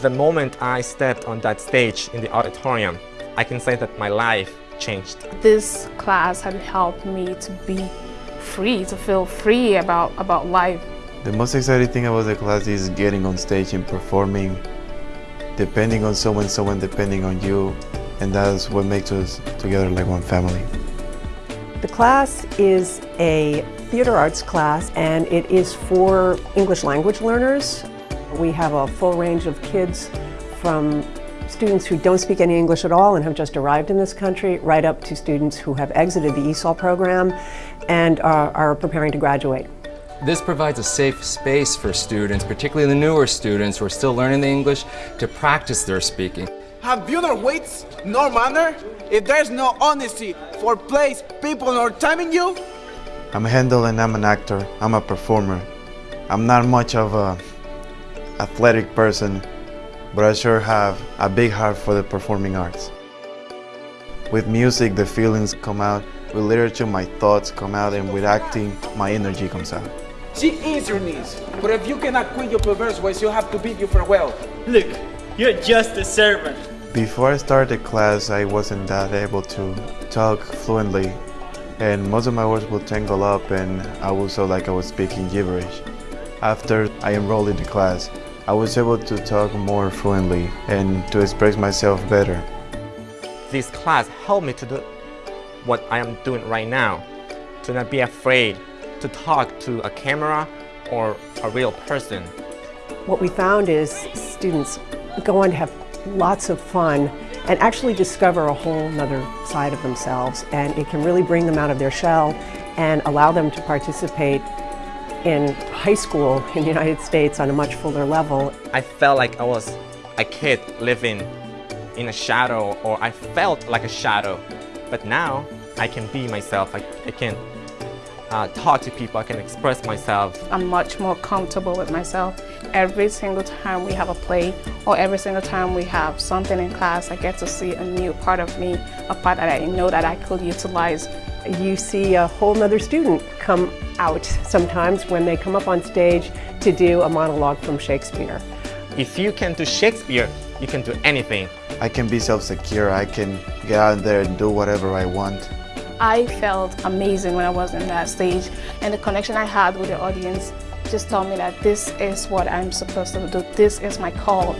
The moment I stepped on that stage in the auditorium, I can say that my life changed. This class had helped me to be free, to feel free about, about life. The most exciting thing about the class is getting on stage and performing, depending on someone, someone depending on you, and that's what makes us together like one family. The class is a theater arts class and it is for English language learners. We have a full range of kids from students who don't speak any English at all and have just arrived in this country, right up to students who have exited the ESOL program and are, are preparing to graduate. This provides a safe space for students, particularly the newer students who are still learning the English, to practice their speaking. Have you no weights, nor manner? If there's no honesty for place, people, nor time in you? I'm Handel and I'm an actor. I'm a performer. I'm not much of a athletic person, but I sure have a big heart for the performing arts. With music, the feelings come out. With literature, my thoughts come out, and with acting, my energy comes out. She is your niece, but if you cannot quit your perverse ways, you'll have to bid you farewell. Look, you're just a servant. Before I started class, I wasn't that able to talk fluently, and most of my words would tangle up, and I would feel like I was speaking gibberish. After I enrolled in the class, I was able to talk more fluently and to express myself better. This class helped me to do what I am doing right now, to not be afraid to talk to a camera or a real person. What we found is students go on to have lots of fun and actually discover a whole other side of themselves and it can really bring them out of their shell and allow them to participate in high school in the United States on a much fuller level. I felt like I was a kid living in a shadow or I felt like a shadow but now I can be myself, I, I can uh, talk to people, I can express myself. I'm much more comfortable with myself. Every single time we have a play or every single time we have something in class, I get to see a new part of me, a part that I know that I could utilize. You see a whole nother student come out sometimes when they come up on stage to do a monologue from Shakespeare. If you can do Shakespeare, you can do anything. I can be self-secure, I can get out there and do whatever I want. I felt amazing when I was on that stage and the connection I had with the audience just told me that this is what I'm supposed to do, this is my call.